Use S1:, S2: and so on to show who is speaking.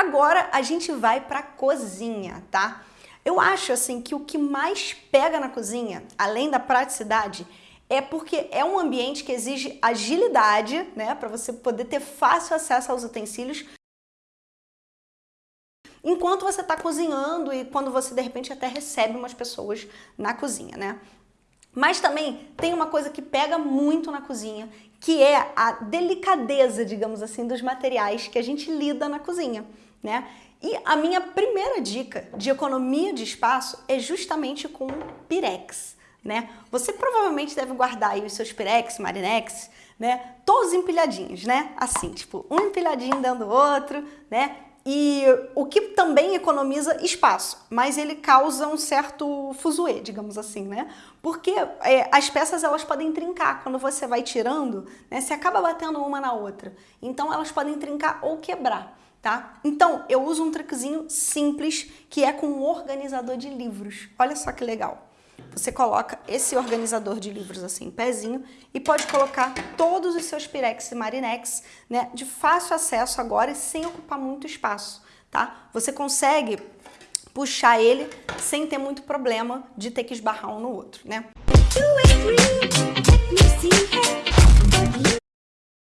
S1: Agora a gente vai para cozinha, tá? Eu acho assim que o que mais pega na cozinha, além da praticidade, é porque é um ambiente que exige agilidade, né, para você poder ter fácil acesso aos utensílios enquanto você está cozinhando e quando você de repente até recebe umas pessoas na cozinha, né? Mas também tem uma coisa que pega muito na cozinha, que é a delicadeza, digamos assim, dos materiais que a gente lida na cozinha, né? E a minha primeira dica de economia de espaço é justamente com Pirex, né? Você provavelmente deve guardar aí os seus Pirex, Marinex, né? Todos empilhadinhos, né? Assim, tipo, um empilhadinho dando outro, né? E o que economiza espaço, mas ele causa um certo fuzuê, digamos assim, né? Porque é, as peças elas podem trincar, quando você vai tirando, né, você acaba batendo uma na outra. Então elas podem trincar ou quebrar, tá? Então eu uso um truquezinho simples que é com um organizador de livros. Olha só que legal. Você coloca esse organizador de livros assim, pezinho, e pode colocar todos os seus Pirex e Marinex, né, de fácil acesso agora e sem ocupar muito espaço, tá? Você consegue puxar ele sem ter muito problema de ter que esbarrar um no outro, né?